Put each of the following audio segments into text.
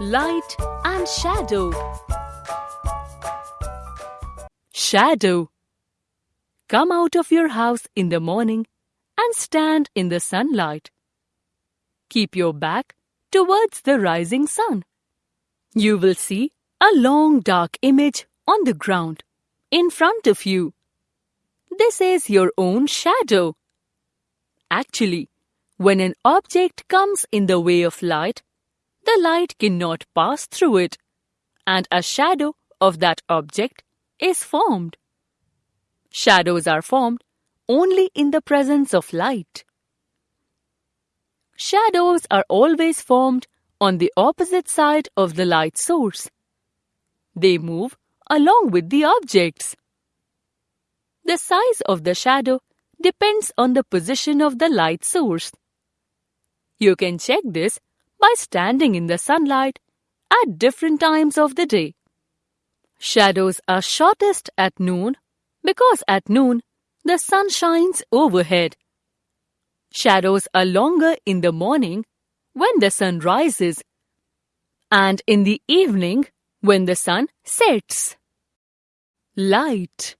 Light and shadow. Shadow. Come out of your house in the morning and stand in the sunlight. Keep your back towards the rising sun. You will see a long dark image on the ground in front of you. This is your own shadow. Actually, when an object comes in the way of light, the light cannot pass through it, and a shadow of that object is formed. Shadows are formed only in the presence of light. Shadows are always formed on the opposite side of the light source. They move along with the objects. The size of the shadow depends on the position of the light source. You can check this by standing in the sunlight at different times of the day. Shadows are shortest at noon because at noon the sun shines overhead. Shadows are longer in the morning when the sun rises and in the evening when the sun sets. Light.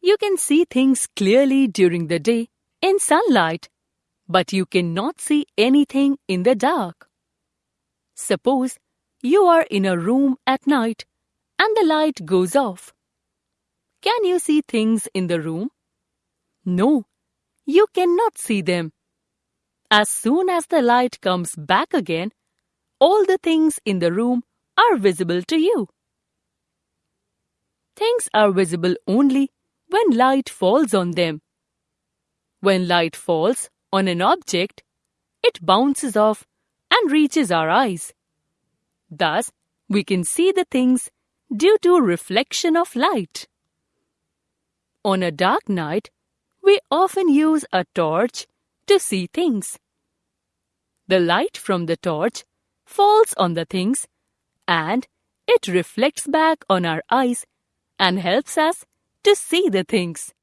You can see things clearly during the day in sunlight, but you cannot see anything in the dark. Suppose you are in a room at night and the light goes off. Can you see things in the room? No, you cannot see them. As soon as the light comes back again, all the things in the room are visible to you. Things are visible only when light falls on them. When light falls on an object, it bounces off and reaches our eyes. Thus, we can see the things due to reflection of light. On a dark night, we often use a torch to see things. The light from the torch falls on the things and it reflects back on our eyes and helps us to see the things.